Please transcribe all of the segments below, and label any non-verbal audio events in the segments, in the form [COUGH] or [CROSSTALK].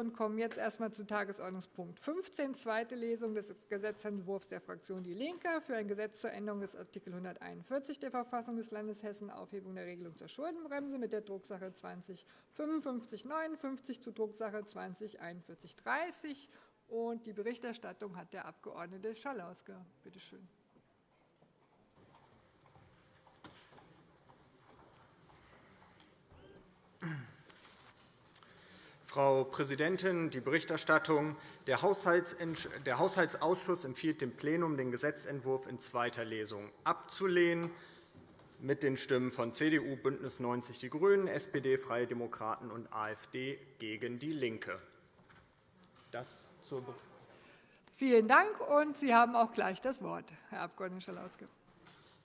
und kommen jetzt erst einmal zu Tagesordnungspunkt 15, zweite Lesung des Gesetzentwurfs der Fraktion DIE LINKE für ein Gesetz zur Änderung des Art. 141 der Verfassung des Landes Hessen, Aufhebung der Regelung zur Schuldenbremse mit der Drucksache 20 5559 zu Drucksache 20 4130. Die Berichterstattung hat der Abg. Schalauske. Bitte schön. Frau Präsidentin, die Berichterstattung. Der Haushaltsausschuss empfiehlt dem Plenum, den Gesetzentwurf in zweiter Lesung abzulehnen, mit den Stimmen von CDU, BÜNDNIS 90 die GRÜNEN, SPD, Freie Demokraten und AfD gegen DIE LINKE. Das zur Vielen Dank. Und Sie haben auch gleich das Wort, Herr Abg. Schalauske.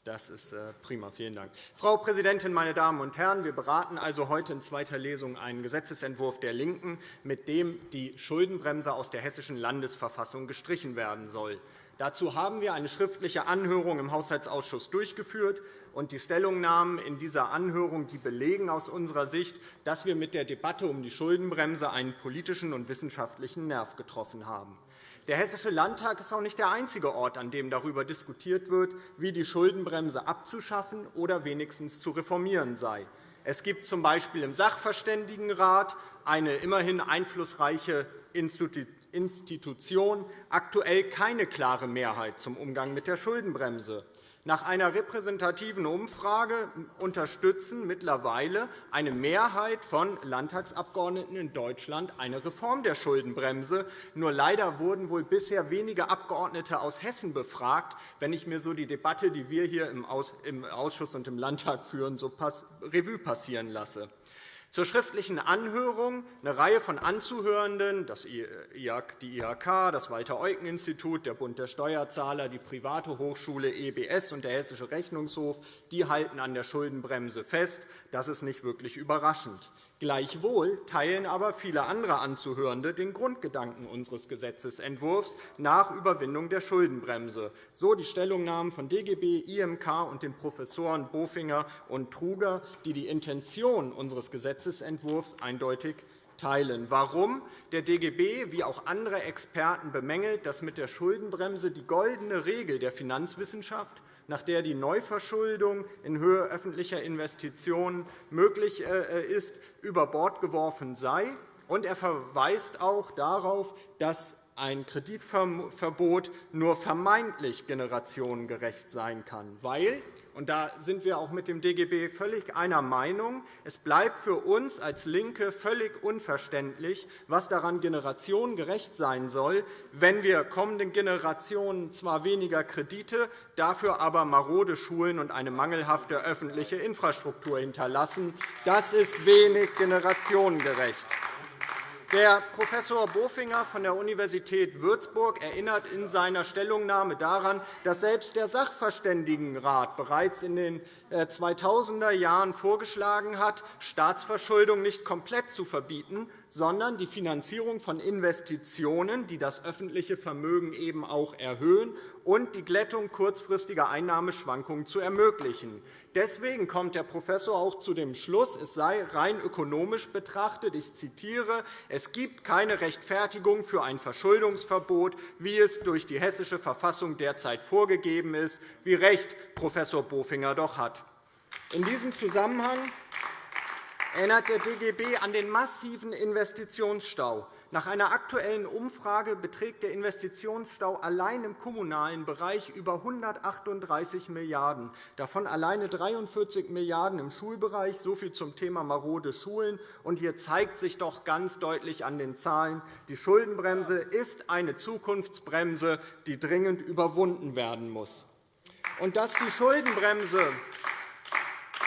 Das ist äh, prima. Vielen Dank. Frau Präsidentin, meine Damen und Herren! Wir beraten also heute in zweiter Lesung einen Gesetzentwurf der LINKEN, mit dem die Schuldenbremse aus der Hessischen Landesverfassung gestrichen werden soll. Dazu haben wir eine schriftliche Anhörung im Haushaltsausschuss durchgeführt. und Die Stellungnahmen in dieser Anhörung die belegen aus unserer Sicht, dass wir mit der Debatte um die Schuldenbremse einen politischen und wissenschaftlichen Nerv getroffen haben. Der Hessische Landtag ist auch nicht der einzige Ort, an dem darüber diskutiert wird, wie die Schuldenbremse abzuschaffen oder wenigstens zu reformieren sei. Es gibt z. B. im Sachverständigenrat eine immerhin einflussreiche Institution aktuell keine klare Mehrheit zum Umgang mit der Schuldenbremse. Nach einer repräsentativen Umfrage unterstützen mittlerweile eine Mehrheit von Landtagsabgeordneten in Deutschland eine Reform der Schuldenbremse. Nur leider wurden wohl bisher wenige Abgeordnete aus Hessen befragt, wenn ich mir so die Debatte, die wir hier im Ausschuss und im Landtag führen, so Revue passieren lasse. Zur schriftlichen Anhörung eine Reihe von Anzuhörenden, die IHK, das Walter-Eucken-Institut, der Bund der Steuerzahler, die private Hochschule EBS und der Hessische Rechnungshof die halten an der Schuldenbremse fest. Das ist nicht wirklich überraschend. Gleichwohl teilen aber viele andere Anzuhörende den Grundgedanken unseres Gesetzentwurfs nach Überwindung der Schuldenbremse, so die Stellungnahmen von DGB, IMK und den Professoren Bofinger und Truger, die die Intention unseres Gesetzentwurfs eindeutig teilen. Warum? Der DGB wie auch andere Experten bemängelt, dass mit der Schuldenbremse die goldene Regel der Finanzwissenschaft nach der die Neuverschuldung in Höhe öffentlicher Investitionen möglich äh, ist, über Bord geworfen sei. er verweist auch darauf, dass ein Kreditverbot nur vermeintlich generationengerecht sein kann, weil und da sind wir auch mit dem DGB völlig einer Meinung. Es bleibt für uns als LINKE völlig unverständlich, was daran generationengerecht sein soll, wenn wir kommenden Generationen zwar weniger Kredite, dafür aber marode Schulen und eine mangelhafte öffentliche Infrastruktur hinterlassen. Das ist wenig generationengerecht. Der Professor Bofinger von der Universität Würzburg erinnert in seiner Stellungnahme daran, dass selbst der Sachverständigenrat bereits in den 2000er äh, Jahren vorgeschlagen hat, Staatsverschuldung nicht komplett zu verbieten, sondern die Finanzierung von Investitionen, die das öffentliche Vermögen eben auch erhöhen, und die Glättung kurzfristiger Einnahmeschwankungen zu ermöglichen. Deswegen kommt der Professor auch zu dem Schluss, es sei rein ökonomisch betrachtet, ich zitiere, es gibt keine Rechtfertigung für ein Verschuldungsverbot, wie es durch die Hessische Verfassung derzeit vorgegeben ist, wie recht Professor Bofinger doch hat. In diesem Zusammenhang erinnert der DGB an den massiven Investitionsstau. Nach einer aktuellen Umfrage beträgt der Investitionsstau allein im kommunalen Bereich über 138 Milliarden €, davon alleine 43 Milliarden € im Schulbereich. So viel zum Thema marode Schulen. Und hier zeigt sich doch ganz deutlich an den Zahlen, die Schuldenbremse ist eine Zukunftsbremse, die dringend überwunden werden muss. Und dass die Schuldenbremse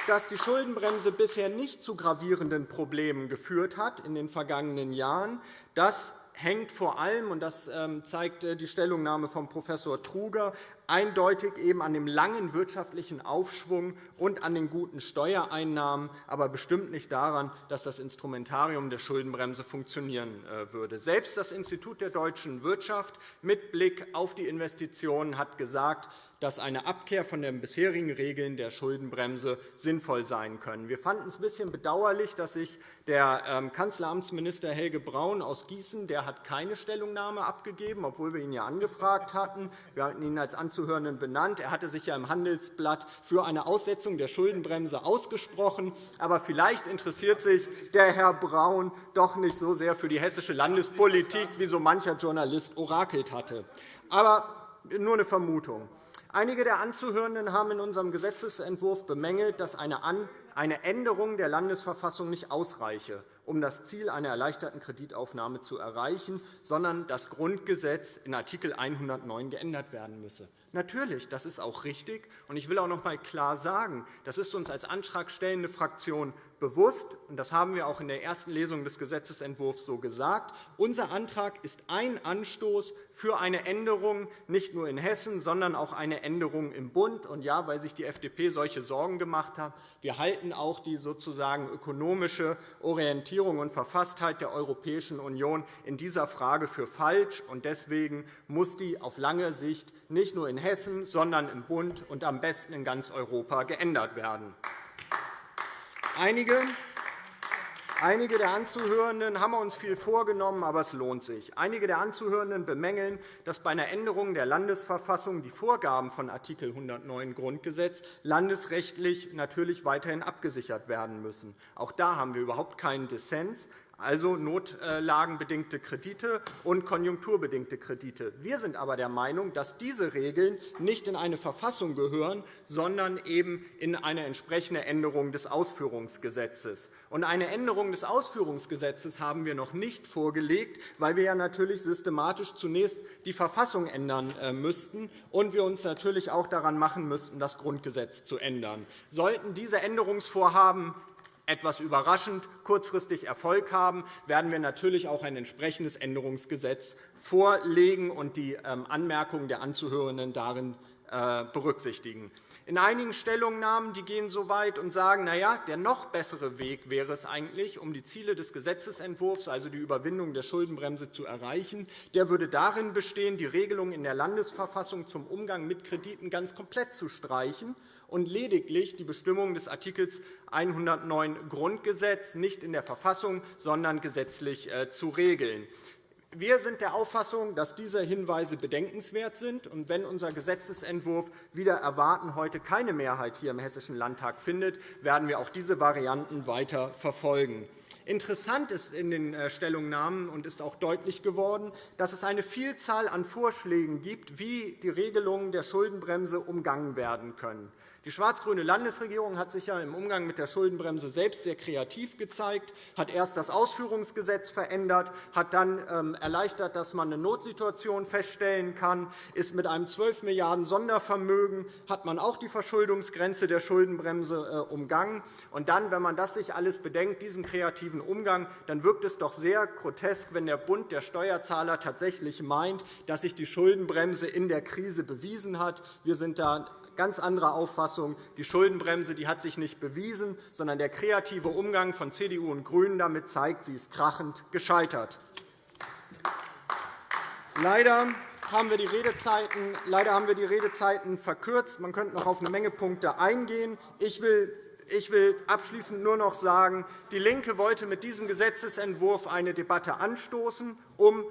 dass die Schuldenbremse bisher nicht zu gravierenden Problemen geführt hat in den vergangenen Jahren, das hängt vor allem, und das ähm, zeigt äh, die Stellungnahme von Prof. Truger, eindeutig eben an dem langen wirtschaftlichen Aufschwung und an den guten Steuereinnahmen, aber bestimmt nicht daran, dass das Instrumentarium der Schuldenbremse funktionieren äh, würde. Selbst das Institut der deutschen Wirtschaft mit Blick auf die Investitionen hat gesagt, dass eine Abkehr von den bisherigen Regeln der Schuldenbremse sinnvoll sein können. Wir fanden es ein bisschen bedauerlich, dass sich der ähm, Kanzleramtsminister Helge Braun aus Gießen der hat keine Stellungnahme abgegeben, obwohl wir ihn ja angefragt hatten. Wir hatten ihn als Anzuhörenden benannt. Er hatte sich ja im Handelsblatt für eine Aussetzung der Schuldenbremse ausgesprochen. Aber vielleicht interessiert sich der Herr Braun doch nicht so sehr für die hessische Landespolitik, wie so mancher Journalist orakelt hatte. Aber nur eine Vermutung. Einige der Anzuhörenden haben in unserem Gesetzentwurf bemängelt, dass eine Änderung der Landesverfassung nicht ausreiche, um das Ziel einer erleichterten Kreditaufnahme zu erreichen, sondern das Grundgesetz in Art. 109 geändert werden müsse. Natürlich, das ist auch richtig. Ich will auch noch einmal klar sagen, das ist uns als antragstellende Fraktion bewusst, und das haben wir auch in der ersten Lesung des Gesetzentwurfs so gesagt. Unser Antrag ist ein Anstoß für eine Änderung, nicht nur in Hessen, sondern auch eine Änderung im Bund. Und ja, weil sich die FDP solche Sorgen gemacht hat, wir halten auch die sozusagen ökonomische Orientierung und Verfasstheit der Europäischen Union in dieser Frage für falsch. Und deswegen muss die auf lange Sicht nicht nur in Hessen, sondern im Bund und am besten in ganz Europa geändert werden. Einige Einige der Anzuhörenden haben uns viel vorgenommen, aber es lohnt sich. Einige der Anzuhörenden bemängeln, dass bei einer Änderung der Landesverfassung die Vorgaben von Art. 109 Grundgesetz landesrechtlich natürlich weiterhin abgesichert werden müssen. Auch da haben wir überhaupt keinen Dissens also notlagenbedingte Kredite und konjunkturbedingte Kredite. Wir sind aber der Meinung, dass diese Regeln nicht in eine Verfassung gehören, sondern eben in eine entsprechende Änderung des Ausführungsgesetzes. Und eine Änderung des Ausführungsgesetzes haben wir noch nicht vorgelegt, weil wir ja natürlich systematisch zunächst die Verfassung ändern äh, müssten und wir uns natürlich auch daran machen müssten, das Grundgesetz zu ändern. Sollten diese Änderungsvorhaben etwas überraschend kurzfristig Erfolg haben, werden wir natürlich auch ein entsprechendes Änderungsgesetz vorlegen und die ähm, Anmerkungen der Anzuhörenden darin äh, berücksichtigen. In einigen Stellungnahmen die gehen so weit und sagen, na ja, der noch bessere Weg wäre es eigentlich, um die Ziele des Gesetzentwurfs, also die Überwindung der Schuldenbremse, zu erreichen. Der würde darin bestehen, die Regelung in der Landesverfassung zum Umgang mit Krediten ganz komplett zu streichen und lediglich die Bestimmungen des Art. 109 Grundgesetz nicht in der Verfassung, sondern gesetzlich äh, zu regeln. Wir sind der Auffassung, dass diese Hinweise bedenkenswert sind. Und wenn unser Gesetzentwurf wieder erwarten heute keine Mehrheit hier im Hessischen Landtag findet, werden wir auch diese Varianten weiter verfolgen. Interessant ist in den äh, Stellungnahmen und ist auch deutlich geworden, dass es eine Vielzahl an Vorschlägen gibt, wie die Regelungen der Schuldenbremse umgangen werden können. Die schwarz-grüne Landesregierung hat sich ja im Umgang mit der Schuldenbremse selbst sehr kreativ gezeigt, hat erst das Ausführungsgesetz verändert, hat dann ähm, erleichtert, dass man eine Notsituation feststellen kann, ist mit einem 12 Milliarden Sondervermögen hat man auch die Verschuldungsgrenze der Schuldenbremse äh, umgangen. Und dann, wenn man das sich alles bedenkt, diesen kreativen Umgang, dann wirkt es doch sehr grotesk, wenn der Bund der Steuerzahler tatsächlich meint, dass sich die Schuldenbremse in der Krise bewiesen hat. Wir sind da ganz anderer Auffassung. Die Schuldenbremse die hat sich nicht bewiesen, sondern der kreative Umgang von CDU und GRÜNEN damit zeigt, sie ist krachend gescheitert. Leider haben wir die Redezeiten, leider haben wir die Redezeiten verkürzt. Man könnte noch auf eine Menge Punkte eingehen. Ich will ich will abschließend nur noch sagen, DIE LINKE wollte mit diesem Gesetzentwurf eine Debatte anstoßen, um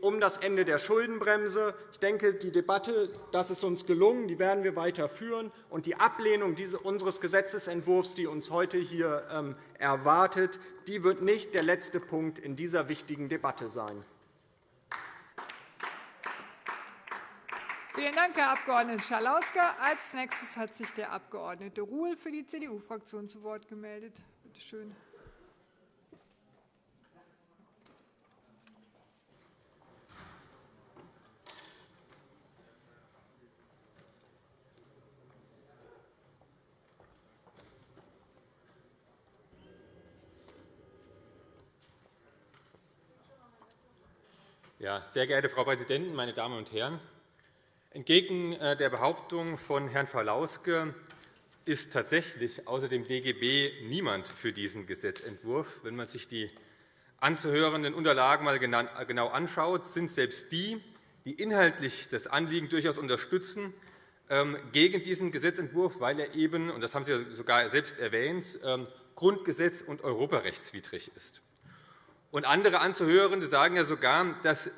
um das Ende der Schuldenbremse. Ich denke, die Debatte das ist uns gelungen, die werden wir weiter führen. Und die Ablehnung unseres Gesetzentwurfs, die uns heute hier ähm, erwartet, die wird nicht der letzte Punkt in dieser wichtigen Debatte sein. Vielen Dank, Herr Abg. Schalauske. Als nächstes hat sich der Abg. Ruhl für die CDU-Fraktion zu Wort gemeldet. Bitte schön. Ja, sehr geehrte Frau Präsidentin, meine Damen und Herren! Entgegen äh, der Behauptung von Herrn Schalauske ist tatsächlich außer dem DGB niemand für diesen Gesetzentwurf. Wenn man sich die anzuhörenden Unterlagen einmal genau anschaut, sind selbst die, die inhaltlich das Anliegen durchaus unterstützen, ähm, gegen diesen Gesetzentwurf, weil er eben, und das haben Sie sogar selbst erwähnt, ähm, Grundgesetz und europarechtswidrig ist. Und andere Anzuhörende sagen ja sogar, dass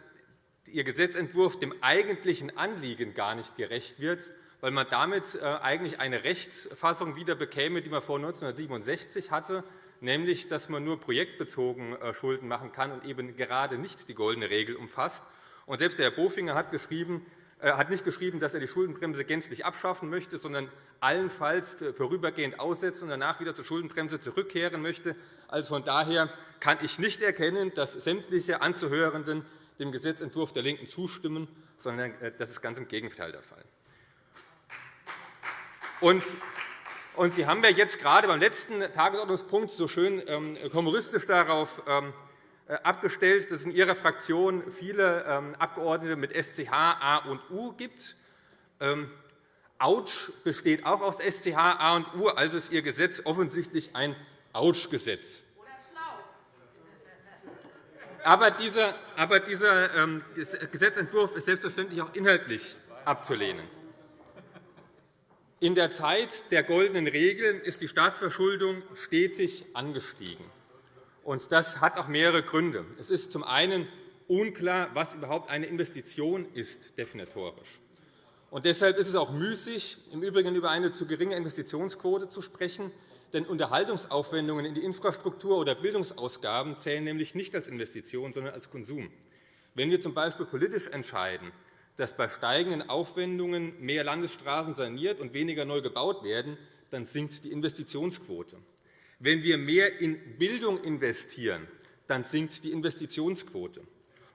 Ihr Gesetzentwurf dem eigentlichen Anliegen gar nicht gerecht wird, weil man damit äh, eigentlich eine Rechtsfassung wieder bekäme, die man vor 1967 hatte, nämlich dass man nur projektbezogen äh, Schulden machen kann und eben gerade nicht die goldene Regel umfasst. Und selbst Herr Bofinger hat, geschrieben, äh, hat nicht geschrieben, dass er die Schuldenbremse gänzlich abschaffen möchte, sondern allenfalls vorübergehend aussetzen und danach wieder zur Schuldenbremse zurückkehren möchte. Also von daher kann ich nicht erkennen, dass sämtliche Anzuhörenden dem Gesetzentwurf der LINKEN zustimmen, sondern äh, das ist ganz im Gegenteil der Fall. Und Sie haben ja jetzt gerade beim letzten Tagesordnungspunkt so schön ähm, humoristisch darauf ähm, äh, abgestellt, dass es in Ihrer Fraktion viele ähm, Abgeordnete mit SCH, A und U gibt. Autsch besteht auch aus SCH, A und U, also ist Ihr Gesetz offensichtlich ein Autsch-Gesetz. Aber dieser, aber dieser ähm, Gesetzentwurf ist selbstverständlich auch inhaltlich abzulehnen. In der Zeit der goldenen Regeln ist die Staatsverschuldung stetig angestiegen. Das hat auch mehrere Gründe. Es ist zum einen unklar, was überhaupt eine Investition ist, definitorisch. Und deshalb ist es auch müßig, im Übrigen über eine zu geringe Investitionsquote zu sprechen, denn Unterhaltungsaufwendungen in die Infrastruktur oder Bildungsausgaben zählen nämlich nicht als Investition, sondern als Konsum. Wenn wir z. B. politisch entscheiden, dass bei steigenden Aufwendungen mehr Landesstraßen saniert und weniger neu gebaut werden, dann sinkt die Investitionsquote. Wenn wir mehr in Bildung investieren, dann sinkt die Investitionsquote.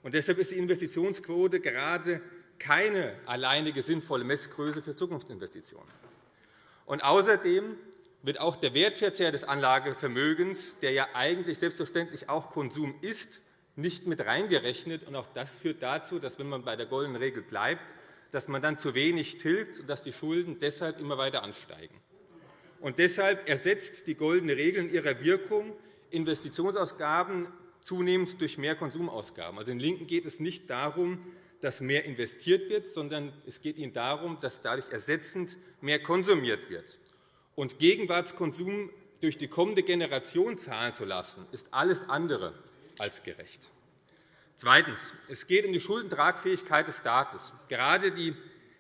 Und deshalb ist die Investitionsquote gerade keine alleinige sinnvolle Messgröße für Zukunftsinvestitionen. Und außerdem wird auch der Wertverzehr des Anlagevermögens, der ja eigentlich selbstverständlich auch Konsum ist, nicht mit reingerechnet. Auch das führt dazu, dass, wenn man bei der goldenen Regel bleibt, dass man dann zu wenig tilgt und dass die Schulden deshalb immer weiter ansteigen. Und deshalb ersetzt die goldene Regel in ihrer Wirkung Investitionsausgaben zunehmend durch mehr Konsumausgaben. Also den LINKEN geht es nicht darum, dass mehr investiert wird, sondern es geht ihnen darum, dass dadurch ersetzend mehr konsumiert wird. Und Gegenwartskonsum durch die kommende Generation zahlen zu lassen, ist alles andere als gerecht. Zweitens. Es geht um die Schuldentragfähigkeit des Staates. Gerade die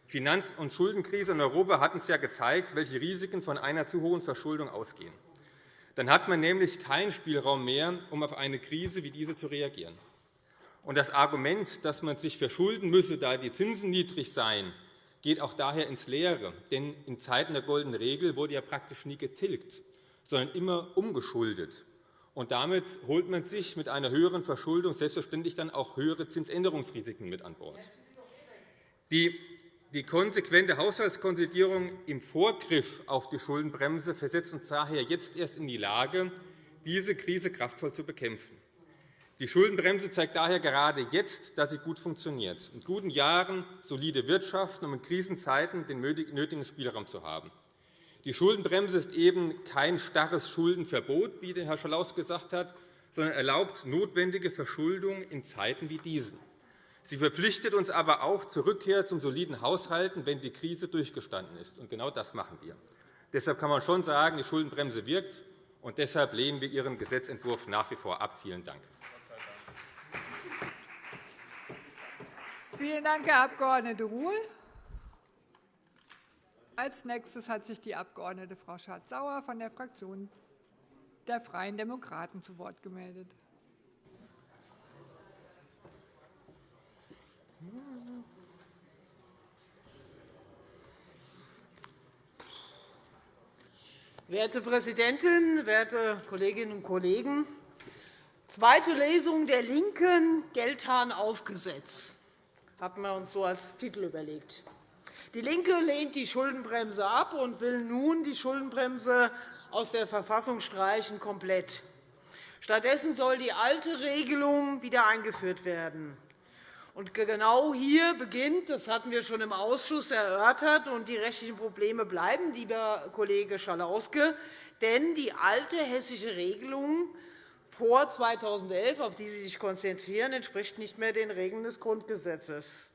Finanz- und Schuldenkrise in Europa hat uns ja gezeigt, welche Risiken von einer zu hohen Verschuldung ausgehen. Dann hat man nämlich keinen Spielraum mehr, um auf eine Krise wie diese zu reagieren. Und das Argument, dass man sich verschulden müsse, da die Zinsen niedrig seien, geht auch daher ins Leere. Denn in Zeiten der goldenen Regel wurde ja praktisch nie getilgt, sondern immer umgeschuldet. Und damit holt man sich mit einer höheren Verschuldung selbstverständlich dann auch höhere Zinsänderungsrisiken mit an Bord. Die die konsequente Haushaltskonsolidierung im Vorgriff auf die Schuldenbremse versetzt uns daher jetzt erst in die Lage, diese Krise kraftvoll zu bekämpfen. Die Schuldenbremse zeigt daher gerade jetzt, dass sie gut funktioniert, in guten Jahren solide wirtschaften, um in Krisenzeiten den nötigen Spielraum zu haben. Die Schuldenbremse ist eben kein starres Schuldenverbot, wie Herr Schalaus gesagt hat, sondern erlaubt notwendige Verschuldung in Zeiten wie diesen. Sie verpflichtet uns aber auch zur Rückkehr zum soliden Haushalten, wenn die Krise durchgestanden ist. Und genau das machen wir. Deshalb kann man schon sagen, die Schuldenbremse wirkt, und deshalb lehnen wir Ihren Gesetzentwurf nach wie vor ab. Vielen Dank. Vielen Dank, Herr Abg. Ruhl. Als nächstes hat sich die Abg. Frau Schardt-Sauer von der Fraktion der Freien Demokraten zu Wort gemeldet. Werte Präsidentin, werte Kolleginnen und Kollegen! Zweite Lesung der LINKEN Geldhahn aufgesetzt hatten wir uns so als Titel überlegt. DIE LINKE lehnt die Schuldenbremse ab und will nun die Schuldenbremse aus der Verfassung streichen komplett. Stattdessen soll die alte Regelung wieder eingeführt werden. Und genau hier beginnt, das hatten wir schon im Ausschuss erörtert, und die rechtlichen Probleme bleiben, lieber Kollege Schalauske. Denn die alte hessische Regelung vor 2011, auf die Sie sich konzentrieren, entspricht nicht mehr den Regeln des Grundgesetzes.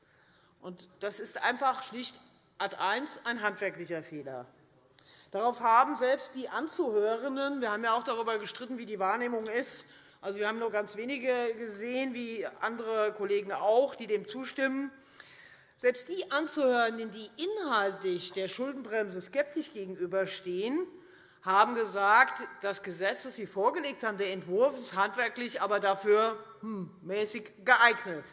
Das ist einfach schlicht Ad 1 ein handwerklicher Fehler. Darauf haben selbst die Anzuhörenden, wir haben ja auch darüber gestritten, wie die Wahrnehmung ist, also, wir haben nur ganz wenige gesehen, wie andere Kollegen auch, die dem zustimmen. Selbst die Anzuhörenden, die inhaltlich der Schuldenbremse skeptisch gegenüberstehen, haben gesagt, das Gesetz, das Sie vorgelegt haben, der Entwurf ist handwerklich, aber dafür hm, mäßig geeignet.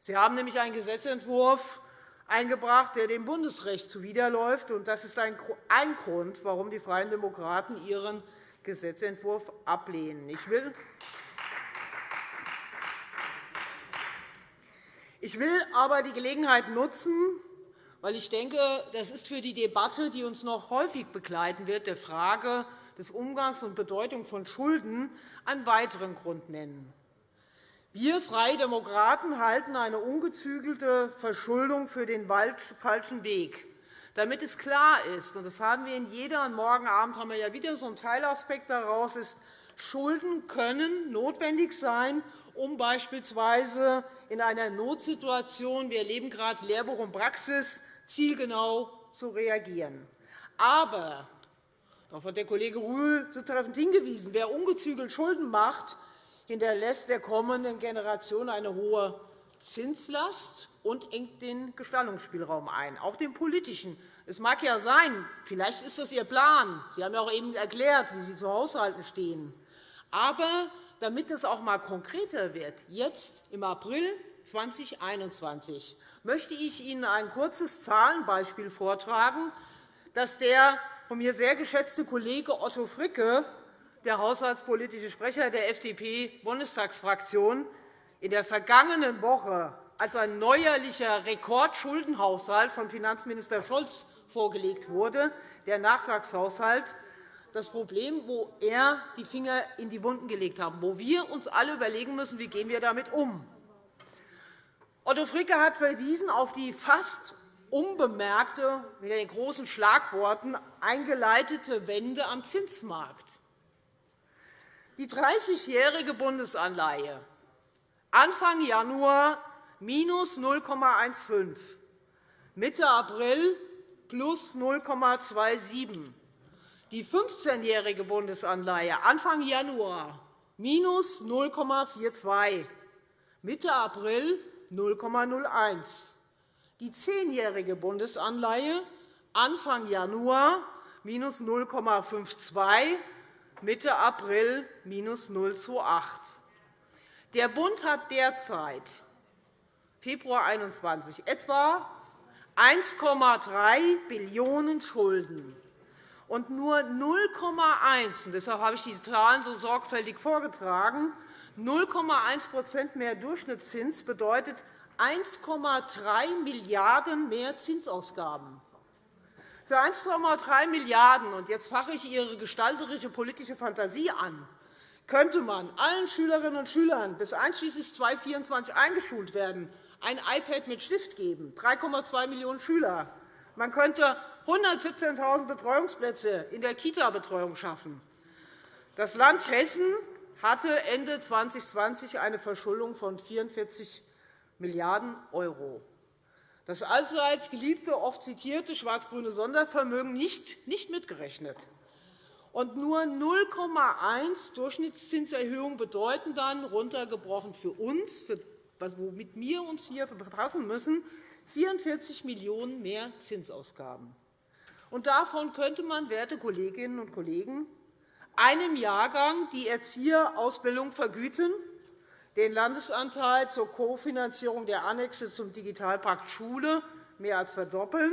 Sie haben nämlich einen Gesetzentwurf eingebracht, der dem Bundesrecht zuwiderläuft. Das ist ein Grund, warum die Freien Demokraten ihren Gesetzentwurf ablehnen. Ich will Ich will aber die Gelegenheit nutzen, weil ich denke, das ist für die Debatte, die uns noch häufig begleiten wird, der Frage des Umgangs und Bedeutung von Schulden, einen weiteren Grund nennen. Wir Freie Demokraten halten eine ungezügelte Verschuldung für den falschen Weg. Damit es klar ist, und das haben wir in jeder, und morgen Abend haben wir ja wieder so einen Teilaspekt daraus, ist, Schulden können notwendig sein, um beispielsweise in einer Notsituation – wir erleben gerade Lehrbuch und Praxis – zielgenau zu reagieren. Aber, darauf hat der Kollege Rühl zutreffend hingewiesen, wer ungezügelt Schulden macht, hinterlässt der kommenden Generation eine hohe Zinslast und engt den Gestaltungsspielraum ein, auch den politischen. Es mag ja sein, vielleicht ist das Ihr Plan. Sie haben ja auch eben erklärt, wie Sie zu Haushalten stehen. Aber damit es auch einmal konkreter wird, jetzt im April 2021 möchte ich Ihnen ein kurzes Zahlenbeispiel vortragen, das der von mir sehr geschätzte Kollege Otto Fricke, der haushaltspolitische Sprecher der FDP-Bundestagsfraktion, in der vergangenen Woche als ein neuerlicher Rekordschuldenhaushalt von Finanzminister Scholz vorgelegt wurde, der Nachtragshaushalt, das Problem, wo er die Finger in die Wunden gelegt hat, wo wir uns alle überlegen müssen, wie gehen wir damit um. Otto Fricke hat verwiesen auf die fast unbemerkte, mit den großen Schlagworten eingeleitete Wende am Zinsmarkt. Die 30-jährige Bundesanleihe Anfang Januar minus 0,15, Mitte April plus 0,27, die 15-jährige Bundesanleihe Anfang Januar minus 0,42, Mitte April 0,01. Die 10-jährige Bundesanleihe Anfang Januar minus 0,52, Mitte April minus 0,28. Der Bund hat derzeit Februar 2021 etwa 1,3 Billionen € Schulden und nur 0,1 deshalb habe ich diese Zahlen so sorgfältig vorgetragen 0,1% mehr Durchschnittszins bedeutet 1,3 Milliarden € mehr Zinsausgaben. Für 1,3 Milliarden € und jetzt fache ich Ihre gestalterische politische Fantasie an, könnte man allen Schülerinnen und Schülern bis einschließlich 2024 eingeschult werden, ein iPad mit Stift geben, 3,2 Millionen Schüler. Man könnte 117.000 Betreuungsplätze in der Kita-Betreuung schaffen. Das Land Hessen hatte Ende 2020 eine Verschuldung von 44 Milliarden €. Das allseits geliebte, oft zitierte schwarz-grüne Sondervermögen nicht, nicht mitgerechnet. Und nur 0,1 Durchschnittszinserhöhung bedeuten dann, runtergebrochen für uns, womit wir uns hier befassen müssen, 44 Millionen € mehr Zinsausgaben. Und davon könnte man, werte Kolleginnen und Kollegen, einem Jahrgang die Erzieherausbildung vergüten, den Landesanteil zur Kofinanzierung der Annexe zum Digitalpakt Schule mehr als verdoppeln,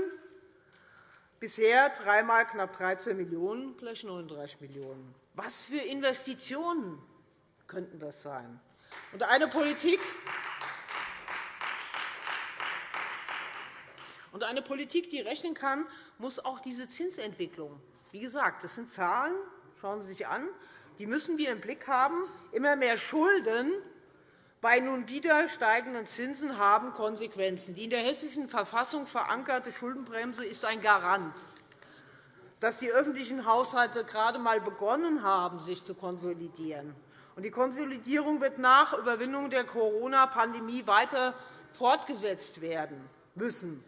bisher dreimal knapp 13 Millionen €, gleich 39 Millionen €. Was für Investitionen könnten das sein? Und eine Politik, Und eine Politik, die rechnen kann, muss auch diese Zinsentwicklung wie gesagt, das sind Zahlen, schauen Sie sich an, die müssen wir im Blick haben. Immer mehr Schulden bei nun wieder steigenden Zinsen haben Konsequenzen. Die in der Hessischen Verfassung verankerte Schuldenbremse ist ein Garant, dass die öffentlichen Haushalte gerade einmal begonnen haben, sich zu konsolidieren. Die Konsolidierung wird nach Überwindung der Corona-Pandemie weiter fortgesetzt werden müssen.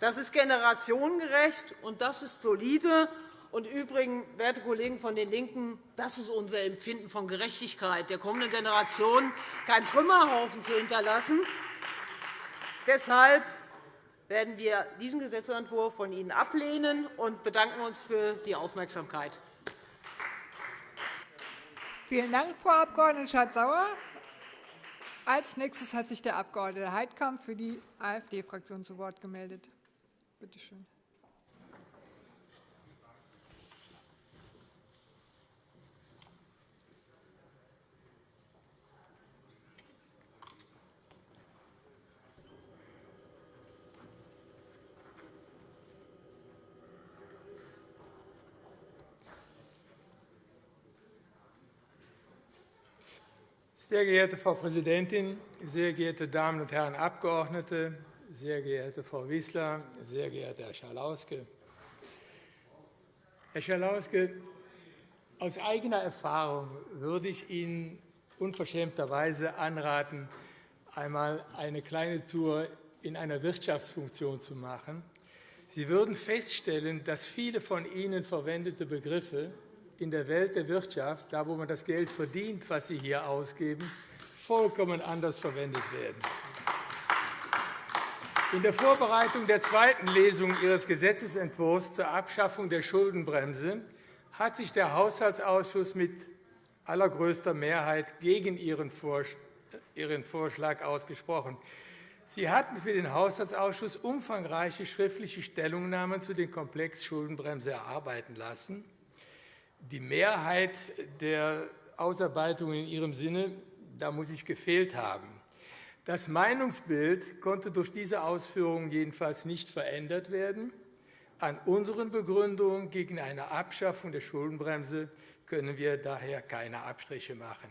Das ist generationengerecht, und das ist solide. Und übrigens, werte Kollegen von den LINKEN, das ist unser Empfinden von Gerechtigkeit, der kommenden Generation keinen Trümmerhaufen zu hinterlassen. Deshalb werden wir diesen Gesetzentwurf von Ihnen ablehnen und bedanken uns für die Aufmerksamkeit. Vielen Dank, Frau Abg. Schardt-Sauer. Als nächstes hat sich der Abg. Heidkamp für die AfD-Fraktion zu Wort gemeldet. Bitte schön. Sehr geehrte Frau Präsidentin, sehr geehrte Damen und Herren Abgeordnete, sehr geehrte Frau Wissler, sehr geehrter Herr Schalauske! Herr Schalauske, aus eigener Erfahrung würde ich Ihnen unverschämterweise anraten, einmal eine kleine Tour in einer Wirtschaftsfunktion zu machen. Sie würden feststellen, dass viele von Ihnen verwendete Begriffe in der Welt der Wirtschaft, da wo man das Geld verdient, was Sie hier ausgeben, vollkommen anders verwendet werden. In der Vorbereitung der zweiten Lesung Ihres Gesetzentwurfs zur Abschaffung der Schuldenbremse hat sich der Haushaltsausschuss mit allergrößter Mehrheit gegen Ihren Vorschlag ausgesprochen. Sie hatten für den Haushaltsausschuss umfangreiche schriftliche Stellungnahmen zu dem Komplex Schuldenbremse erarbeiten lassen die Mehrheit der Ausarbeitung in Ihrem Sinne, da muss ich gefehlt haben. Das Meinungsbild konnte durch diese Ausführungen jedenfalls nicht verändert werden. An unseren Begründungen gegen eine Abschaffung der Schuldenbremse können wir daher keine Abstriche machen.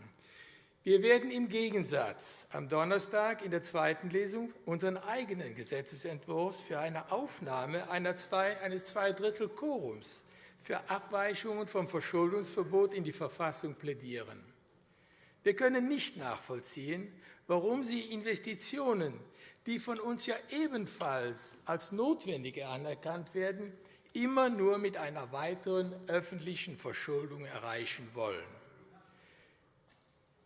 Wir werden im Gegensatz am Donnerstag in der zweiten Lesung unseren eigenen Gesetzentwurf für eine Aufnahme eines Zweidrittel-Quorums für Abweichungen vom Verschuldungsverbot in die Verfassung plädieren. Wir können nicht nachvollziehen, warum Sie Investitionen, die von uns ja ebenfalls als notwendig anerkannt werden, immer nur mit einer weiteren öffentlichen Verschuldung erreichen wollen.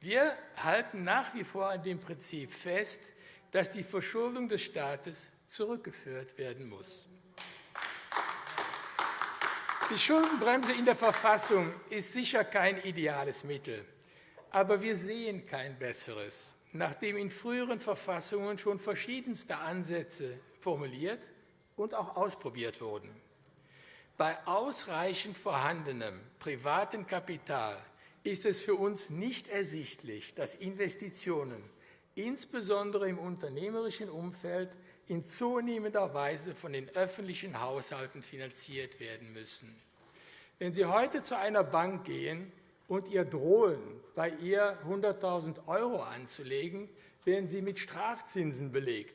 Wir halten nach wie vor an dem Prinzip fest, dass die Verschuldung des Staates zurückgeführt werden muss. Die Schuldenbremse in der Verfassung ist sicher kein ideales Mittel. Aber wir sehen kein besseres, nachdem in früheren Verfassungen schon verschiedenste Ansätze formuliert und auch ausprobiert wurden. Bei ausreichend vorhandenem privaten Kapital ist es für uns nicht ersichtlich, dass Investitionen, insbesondere im unternehmerischen Umfeld, in zunehmender Weise von den öffentlichen Haushalten finanziert werden müssen. Wenn Sie heute zu einer Bank gehen und ihr drohen, bei ihr 100.000 € anzulegen, werden Sie mit Strafzinsen belegt.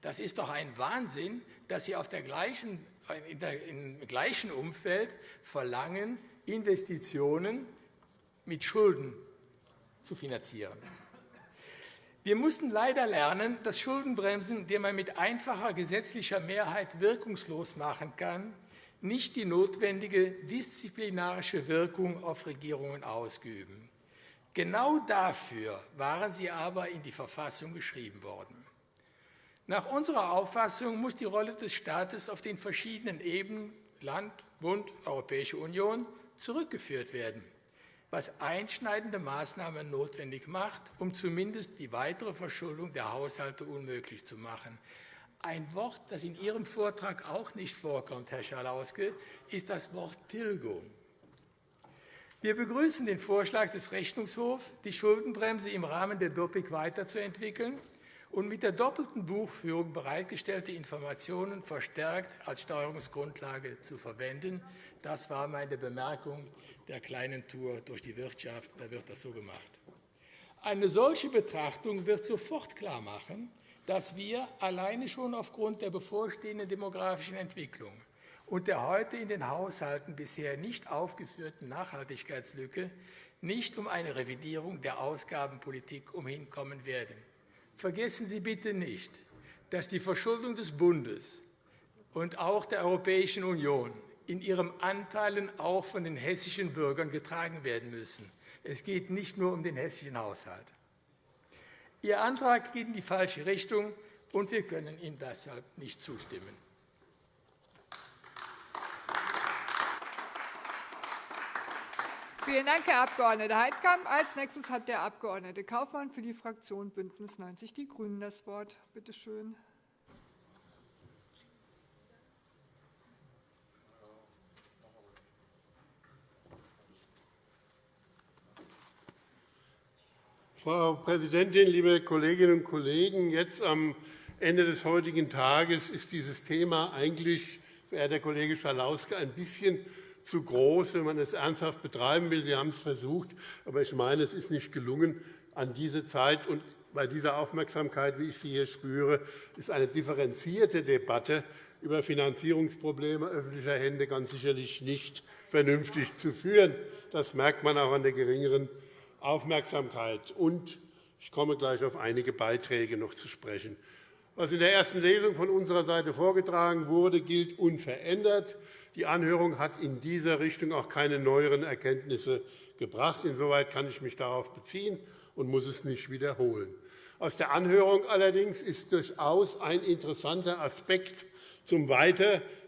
Das ist doch ein Wahnsinn, dass Sie auf der gleichen, in der, im gleichen Umfeld verlangen, Investitionen mit Schulden zu finanzieren. Wir mussten leider lernen, dass Schuldenbremsen, die man mit einfacher gesetzlicher Mehrheit wirkungslos machen kann, nicht die notwendige disziplinarische Wirkung auf Regierungen ausüben. Genau dafür waren sie aber in die Verfassung geschrieben worden. Nach unserer Auffassung muss die Rolle des Staates auf den verschiedenen Ebenen Land, Bund, Europäische Union zurückgeführt werden was einschneidende Maßnahmen notwendig macht, um zumindest die weitere Verschuldung der Haushalte unmöglich zu machen. Ein Wort, das in Ihrem Vortrag auch nicht vorkommt, Herr Schalauske, ist das Wort Tilgung. Wir begrüßen den Vorschlag des Rechnungshofs, die Schuldenbremse im Rahmen der DOPIC weiterzuentwickeln und mit der doppelten Buchführung bereitgestellte Informationen verstärkt als Steuerungsgrundlage zu verwenden. Das war meine Bemerkung der kleinen Tour durch die Wirtschaft. Da wird das so gemacht. Eine solche Betrachtung wird sofort klarmachen, dass wir alleine schon aufgrund der bevorstehenden demografischen Entwicklung und der heute in den Haushalten bisher nicht aufgeführten Nachhaltigkeitslücke nicht um eine Revidierung der Ausgabenpolitik umhinkommen werden. Vergessen Sie bitte nicht, dass die Verschuldung des Bundes und auch der Europäischen Union in ihren Anteilen auch von den hessischen Bürgern getragen werden müssen. Es geht nicht nur um den hessischen Haushalt. Ihr Antrag geht in die falsche Richtung, und wir können ihm deshalb nicht zustimmen. Vielen Dank, Herr Abg. Heidkamp. Als nächstes hat der Abg. Kaufmann für die Fraktion BÜNDNIS 90 die GRÜNEN das Wort. Bitte schön. Frau Präsidentin, liebe Kolleginnen und Kollegen! Jetzt am Ende des heutigen Tages ist dieses Thema eigentlich, verehrter Kollege Schalauske, ein bisschen zu groß, wenn man es ernsthaft betreiben will. Sie haben es versucht, aber ich meine, es ist nicht gelungen. An diese Zeit und bei dieser Aufmerksamkeit, wie ich sie hier spüre, ist eine differenzierte Debatte über Finanzierungsprobleme öffentlicher Hände ganz sicherlich nicht vernünftig zu führen. Das merkt man auch an der geringeren Aufmerksamkeit. Und ich komme gleich auf einige Beiträge noch zu sprechen. Was in der ersten Lesung von unserer Seite vorgetragen wurde, gilt unverändert. Die Anhörung hat in dieser Richtung auch keine neueren Erkenntnisse gebracht. Insoweit kann ich mich darauf beziehen und muss es nicht wiederholen. Aus der Anhörung allerdings ist durchaus ein interessanter Aspekt zum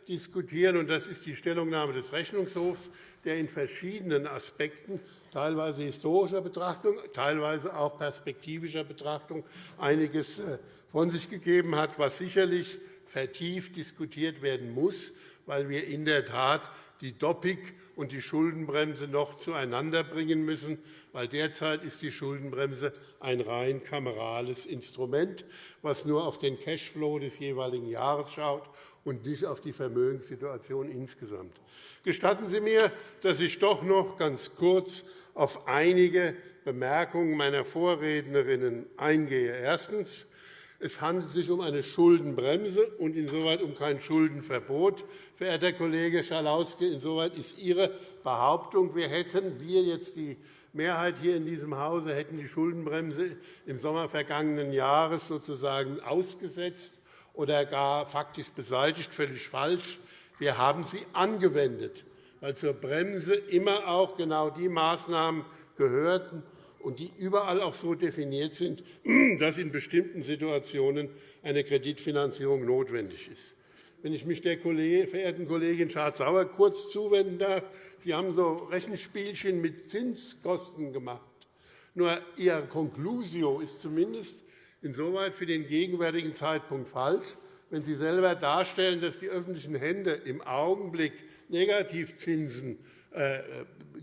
Weiterdiskutieren, und das ist die Stellungnahme des Rechnungshofs, der in verschiedenen Aspekten, teilweise historischer Betrachtung, teilweise auch perspektivischer Betrachtung, einiges äh, von sich gegeben hat, was sicherlich vertieft diskutiert werden muss weil wir in der Tat die Doppik und die Schuldenbremse noch zueinander bringen müssen, weil derzeit ist die Schuldenbremse ein rein kamerales Instrument, das nur auf den Cashflow des jeweiligen Jahres schaut und nicht auf die Vermögenssituation insgesamt. Gestatten Sie mir, dass ich doch noch ganz kurz auf einige Bemerkungen meiner Vorrednerinnen eingehe. Erstens. Es handelt sich um eine Schuldenbremse und insoweit um kein Schuldenverbot. Verehrter Kollege Schalauske, insoweit ist Ihre Behauptung, wir hätten, wir jetzt die Mehrheit hier in diesem Hause, hätten die Schuldenbremse im Sommer vergangenen Jahres sozusagen ausgesetzt oder gar faktisch beseitigt, völlig falsch. Wir haben sie angewendet, weil zur Bremse immer auch genau die Maßnahmen gehörten, und die überall auch so definiert sind, [CLEARS THROAT] dass in bestimmten Situationen eine Kreditfinanzierung notwendig ist. Wenn ich mich der verehrten Kollegin Schardt-Sauer kurz zuwenden darf, Sie haben so Rechenspielchen mit Zinskosten gemacht. Nur Ihre Conclusio ist zumindest insoweit für den gegenwärtigen Zeitpunkt falsch, wenn Sie selber darstellen, dass die öffentlichen Hände im Augenblick Negativzinsen äh,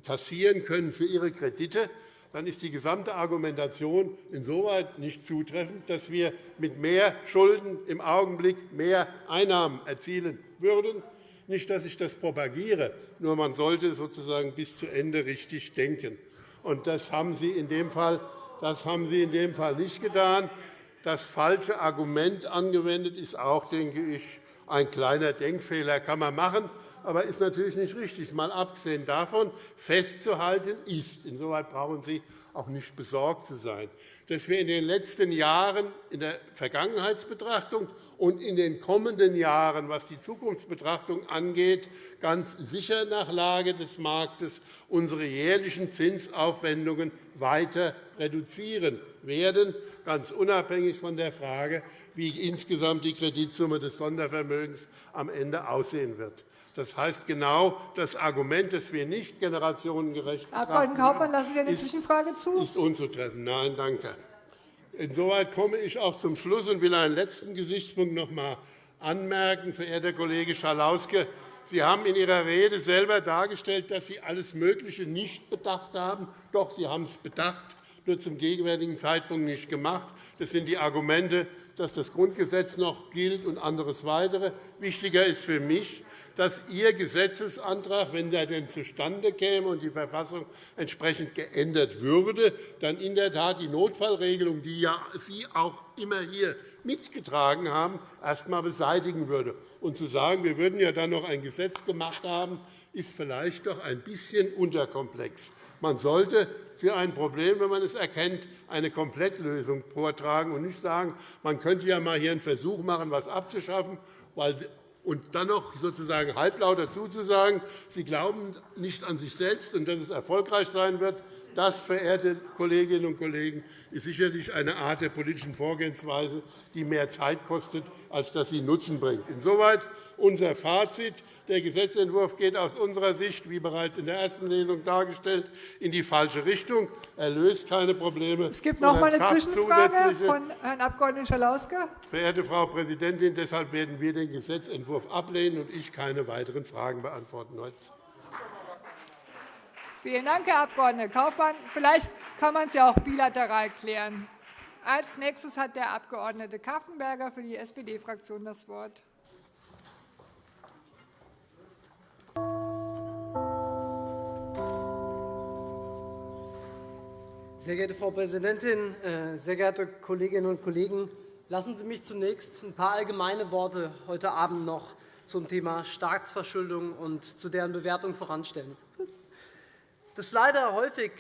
kassieren können für ihre Kredite, dann ist die gesamte Argumentation insoweit nicht zutreffend, dass wir mit mehr Schulden im Augenblick mehr Einnahmen erzielen würden. Nicht, dass ich das propagiere, nur man sollte sozusagen bis zu Ende richtig denken. Und das haben Sie in dem Fall, das haben Sie in dem Fall nicht getan. Das falsche Argument angewendet ist auch, denke ich, ein kleiner Denkfehler kann man machen aber ist natürlich nicht richtig. Mal abgesehen davon, festzuhalten ist, insoweit brauchen Sie auch nicht besorgt zu sein, dass wir in den letzten Jahren in der Vergangenheitsbetrachtung und in den kommenden Jahren, was die Zukunftsbetrachtung angeht, ganz sicher nach Lage des Marktes unsere jährlichen Zinsaufwendungen weiter reduzieren werden, ganz unabhängig von der Frage, wie insgesamt die Kreditsumme des Sondervermögens am Ende aussehen wird. Das heißt genau, das Argument, dass wir nicht generationengerecht Herr Abg. Kaufmann, lassen Sie eine Zwischenfrage zu? ist unzutreffen. Nein, danke. Insoweit komme ich auch zum Schluss und will einen letzten Gesichtspunkt noch einmal anmerken. Verehrter Kollege Schalauske, Sie haben in Ihrer Rede selber dargestellt, dass Sie alles Mögliche nicht bedacht haben. Doch, Sie haben es bedacht, nur zum gegenwärtigen Zeitpunkt nicht gemacht. Das sind die Argumente, dass das Grundgesetz noch gilt und anderes weitere. Wichtiger ist für mich, dass Ihr Gesetzesantrag, wenn er denn zustande käme und die Verfassung entsprechend geändert würde, dann in der Tat die Notfallregelung, die ja Sie auch immer hier mitgetragen haben, erst einmal beseitigen würde. Und zu sagen, wir würden ja dann noch ein Gesetz gemacht haben, ist vielleicht doch ein bisschen unterkomplex. Man sollte für ein Problem, wenn man es erkennt, eine Komplettlösung vortragen und nicht sagen, man könnte ja mal hier einen Versuch machen, etwas abzuschaffen, weil und dann noch sozusagen halblaut dazu zu sagen, Sie glauben nicht an sich selbst und dass es erfolgreich sein wird, das, verehrte Kolleginnen und Kollegen, ist sicherlich eine Art der politischen Vorgehensweise, die mehr Zeit kostet, als dass sie Nutzen bringt. Insoweit unser Fazit. Der Gesetzentwurf geht aus unserer Sicht, wie bereits in der ersten Lesung dargestellt, in die falsche Richtung. Er löst keine Probleme. Es gibt noch einmal eine Zwischenfrage von Herrn Abg. Schalauske. Verehrte Frau Präsidentin, deshalb werden wir den Gesetzentwurf ablehnen und ich keine weiteren Fragen beantworten heute. Vielen Dank, Herr Abg. Kaufmann. Vielleicht kann man es ja auch bilateral klären. Als nächstes hat der Abg. Kaffenberger für die SPD-Fraktion das Wort. Sehr geehrte Frau Präsidentin, äh, sehr geehrte Kolleginnen und Kollegen! Lassen Sie mich zunächst ein paar allgemeine Worte heute Abend noch zum Thema Staatsverschuldung und zu deren Bewertung voranstellen. Das leider häufig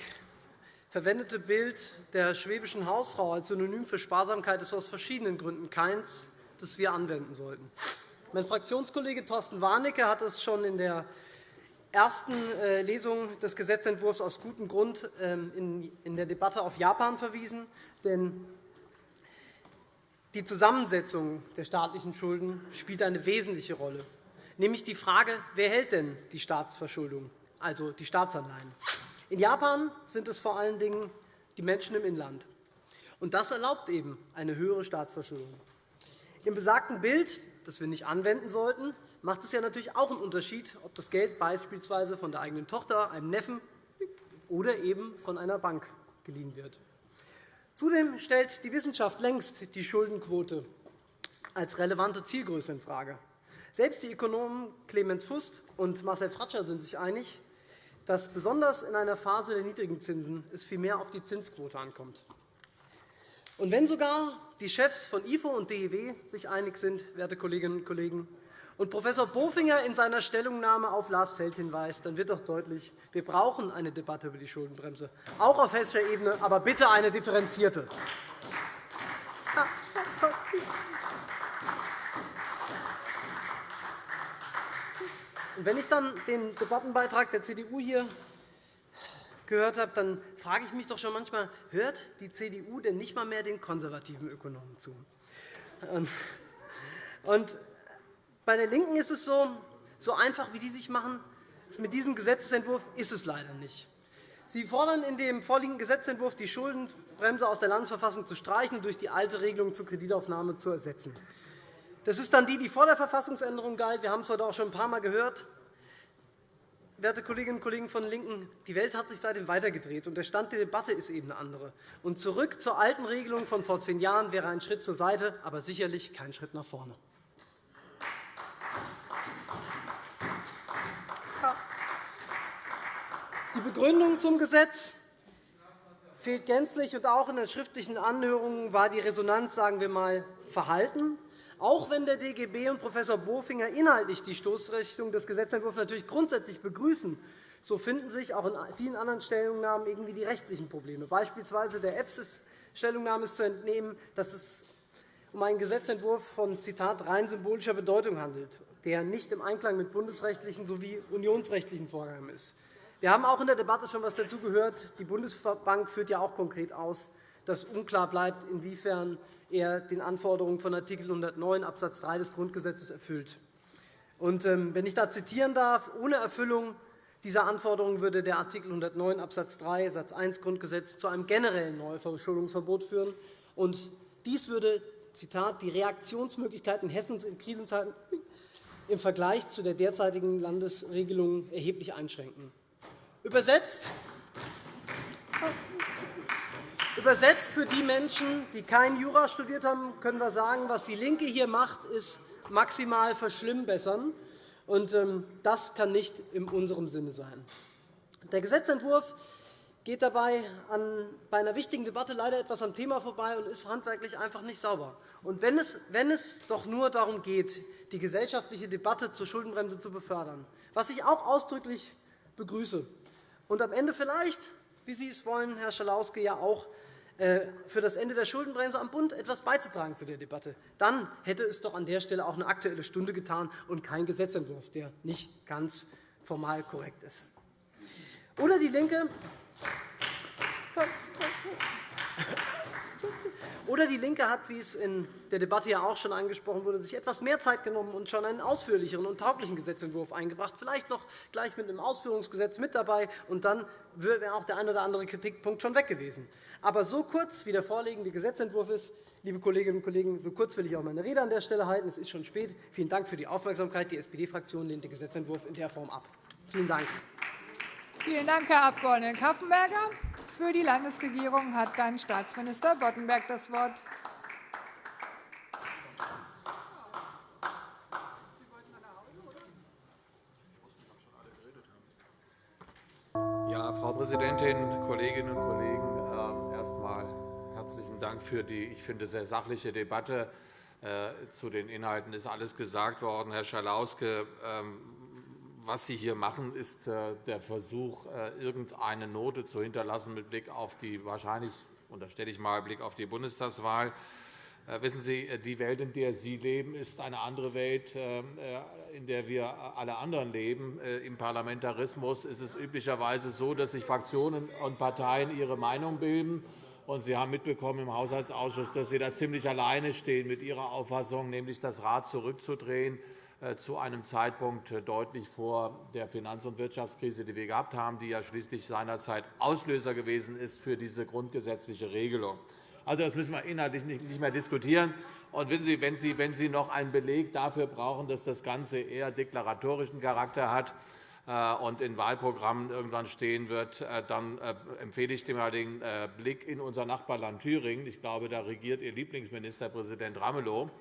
verwendete Bild der schwäbischen Hausfrau als Synonym für Sparsamkeit ist aus verschiedenen Gründen keins, das wir anwenden sollten. Mein Fraktionskollege Thorsten Warnecke hat es schon in der ersten äh, Lesung des Gesetzentwurfs aus gutem Grund ähm, in der Debatte auf Japan verwiesen. Denn die Zusammensetzung der staatlichen Schulden spielt eine wesentliche Rolle, nämlich die Frage, wer hält denn die Staatsverschuldung, also die Staatsanleihen. In Japan sind es vor allen Dingen die Menschen im Inland. Und das erlaubt eben eine höhere Staatsverschuldung. Im besagten Bild, das wir nicht anwenden sollten, macht es ja natürlich auch einen Unterschied, ob das Geld beispielsweise von der eigenen Tochter, einem Neffen oder eben von einer Bank geliehen wird. Zudem stellt die Wissenschaft längst die Schuldenquote als relevante Zielgröße infrage. Selbst die Ökonomen Clemens Fust und Marcel Fratscher sind sich einig, dass besonders in einer Phase der niedrigen Zinsen es vielmehr auf die Zinsquote ankommt. Und wenn sogar die Chefs von IFO und DEW sich einig sind, werte Kolleginnen und Kollegen, und Prof. Bofinger in seiner Stellungnahme auf Lars Feld hinweist, dann wird doch deutlich, wir brauchen eine Debatte über die Schuldenbremse, auch auf hessischer Ebene, aber bitte eine differenzierte. wenn ich dann den Debattenbeitrag der CDU hier gehört habe, dann frage ich mich doch schon manchmal, hört die CDU denn nicht einmal mehr den konservativen Ökonomen zu? Und bei der LINKEN ist es so, so einfach, wie die sich machen, mit diesem Gesetzentwurf ist es leider nicht. Sie fordern in dem vorliegenden Gesetzentwurf, die Schuldenbremse aus der Landesverfassung zu streichen und durch die alte Regelung zur Kreditaufnahme zu ersetzen. Das ist dann die, die vor der Verfassungsänderung galt. Wir haben es heute auch schon ein paar Mal gehört. Werte Kolleginnen und Kollegen von LINKEN, die Welt hat sich seitdem weitergedreht, und der Stand der Debatte ist eben eine andere. Und zurück zur alten Regelung von vor zehn Jahren wäre ein Schritt zur Seite, aber sicherlich kein Schritt nach vorne. Begründung zum Gesetz fehlt gänzlich, und auch in den schriftlichen Anhörungen war die Resonanz sagen wir mal, verhalten. Auch wenn der DGB und Prof. Bofinger inhaltlich die Stoßrichtung des Gesetzentwurfs natürlich grundsätzlich begrüßen, so finden sich auch in vielen anderen Stellungnahmen irgendwie die rechtlichen Probleme. Beispielsweise der EPSIS-Stellungnahme ist zu entnehmen, dass es um einen Gesetzentwurf von Zitat, rein symbolischer Bedeutung handelt, der nicht im Einklang mit bundesrechtlichen sowie unionsrechtlichen Vorgaben ist. Wir haben auch in der Debatte schon etwas dazu gehört. Die Bundesbank führt ja auch konkret aus, dass unklar bleibt, inwiefern er den Anforderungen von Art. 109 Abs. 3 des Grundgesetzes erfüllt. Und, ähm, wenn ich da zitieren darf, ohne Erfüllung dieser Anforderungen würde der Art. 109 Abs. 3 Satz 1 Grundgesetz zu einem generellen Neuverschuldungsverbot führen. Und dies würde Zitat, die Reaktionsmöglichkeiten Hessens in Krisenzeiten im Vergleich zu der derzeitigen Landesregelung erheblich einschränken. Übersetzt, Übersetzt für die Menschen, die kein Jura studiert haben, können wir sagen, was DIE LINKE hier macht, ist maximal verschlimmbessern. Und ähm, das kann nicht in unserem Sinne sein. Der Gesetzentwurf geht dabei an, bei einer wichtigen Debatte leider etwas am Thema vorbei und ist handwerklich einfach nicht sauber. Und wenn es, wenn es doch nur darum geht, die gesellschaftliche Debatte zur Schuldenbremse zu befördern, was ich auch ausdrücklich begrüße, und am Ende vielleicht, wie Sie es wollen, Herr Schalauske, ja auch äh, für das Ende der Schuldenbremse am Bund etwas beizutragen zu der Debatte. Dann hätte es doch an der Stelle auch eine Aktuelle Stunde getan und kein Gesetzentwurf, der nicht ganz formal korrekt ist. Oder DIE LINKE oder DIE LINKE hat, wie es in der Debatte ja auch schon angesprochen wurde, sich etwas mehr Zeit genommen und schon einen ausführlicheren und tauglichen Gesetzentwurf eingebracht, vielleicht noch gleich mit einem Ausführungsgesetz mit dabei, und dann wäre auch der ein oder andere Kritikpunkt schon weg gewesen. Aber so kurz, wie der vorliegende Gesetzentwurf ist, liebe Kolleginnen und Kollegen, so kurz will ich auch meine Rede an der Stelle halten. Es ist schon spät. Vielen Dank für die Aufmerksamkeit. Die SPD-Fraktion lehnt den Gesetzentwurf in der Form ab. Vielen Dank. Vielen Dank, Herr Abg. Kaffenberger. Für die Landesregierung hat dann Staatsminister Boddenberg das Wort. Ja, Frau Präsidentin, Kolleginnen und Kollegen! Ähm, erst einmal herzlichen Dank für die, ich finde, sehr sachliche Debatte. Äh, zu den Inhalten ist alles gesagt worden. Herr Schalauske, ähm, was Sie hier machen, ist äh, der Versuch, äh, irgendeine Note zu hinterlassen mit Blick auf die wahrscheinlich, unterstelle ich mal, Blick auf die Bundestagswahl. Äh, wissen Sie, die Welt, in der Sie leben, ist eine andere Welt, in der wir alle anderen leben. Im Parlamentarismus ist es üblicherweise so, dass sich Fraktionen und Parteien ihre Meinung bilden. Sie haben mitbekommen im Haushaltsausschuss, dass Sie da ziemlich alleine stehen mit Ihrer Auffassung, nämlich das Rad zurückzudrehen zu einem Zeitpunkt äh, deutlich vor der Finanz- und Wirtschaftskrise, die wir gehabt haben, die ja schließlich seinerzeit Auslöser gewesen ist für diese grundgesetzliche Regelung. Also, das müssen wir inhaltlich nicht mehr diskutieren. Und wissen Sie, wenn Sie, wenn Sie noch einen Beleg dafür brauchen, dass das Ganze eher deklaratorischen Charakter hat äh, und in Wahlprogrammen irgendwann stehen wird, dann empfehle ich dem den Blick in unser Nachbarland Thüringen. Ich glaube, da regiert Ihr Lieblingsministerpräsident Ramelow.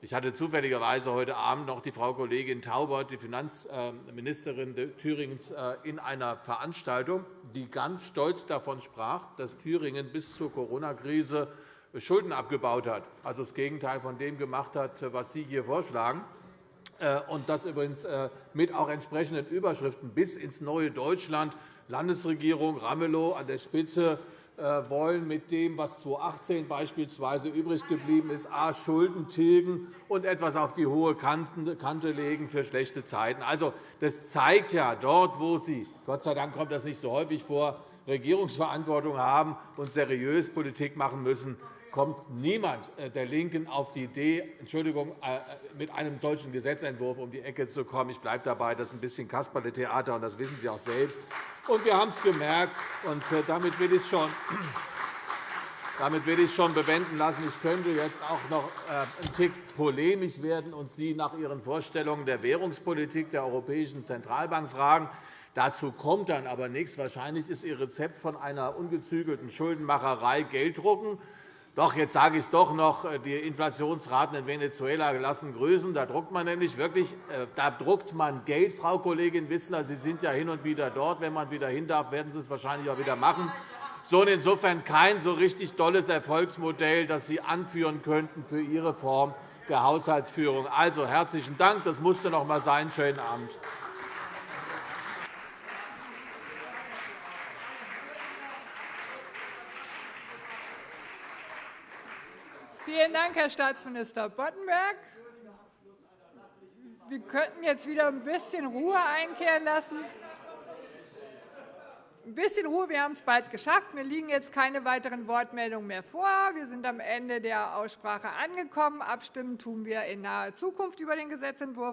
Ich hatte zufälligerweise heute Abend noch die Frau Kollegin Taubert, die Finanzministerin Thüringens, äh, in einer Veranstaltung, die ganz stolz davon sprach, dass Thüringen bis zur Corona-Krise Schulden abgebaut hat, also das Gegenteil von dem gemacht hat, was Sie hier vorschlagen. Äh, und das übrigens äh, mit auch entsprechenden Überschriften bis ins neue Deutschland. Landesregierung Ramelow an der Spitze wollen mit dem, was 2018 beispielsweise übrig geblieben ist, a. Schulden tilgen und etwas auf die hohe Kante legen für schlechte Zeiten. Also, das zeigt ja, dort, wo Sie – Gott sei Dank kommt das nicht so häufig vor – Regierungsverantwortung haben und seriös Politik machen müssen, kommt niemand äh, der LINKEN auf die Idee, Entschuldigung, äh, mit einem solchen Gesetzentwurf um die Ecke zu kommen. Ich bleibe dabei, das ist ein bisschen Kasperle-Theater, und das wissen Sie auch selbst. Und wir haben es gemerkt, und äh, damit will ich es schon [CLEARS THROAT] damit will ich schon bewenden lassen. Ich könnte jetzt auch noch einen Tick polemisch werden und Sie nach Ihren Vorstellungen der Währungspolitik der Europäischen Zentralbank fragen. Dazu kommt dann aber nichts. Wahrscheinlich ist Ihr Rezept von einer ungezügelten Schuldenmacherei Gelddrucken. Doch, jetzt sage ich es doch noch, äh, die Inflationsraten in Venezuela lassen grüßen. Da druckt man nämlich wirklich äh, da druckt man Geld, Frau Kollegin Wissler. Sie sind ja hin und wieder dort. Wenn man wieder hin darf, werden Sie es wahrscheinlich auch wieder machen. So, insofern kein so richtig tolles Erfolgsmodell, das Sie anführen könnten für Ihre Form der Haushaltsführung. Also, herzlichen Dank. Das musste noch einmal sein. Schönen Abend. Vielen Dank, Herr Staatsminister Boddenberg. Wir könnten jetzt wieder ein bisschen Ruhe einkehren lassen. Ein bisschen Ruhe, wir haben es bald geschafft. Mir liegen jetzt keine weiteren Wortmeldungen mehr vor. Wir sind am Ende der Aussprache angekommen. Abstimmen tun wir in naher Zukunft über den Gesetzentwurf.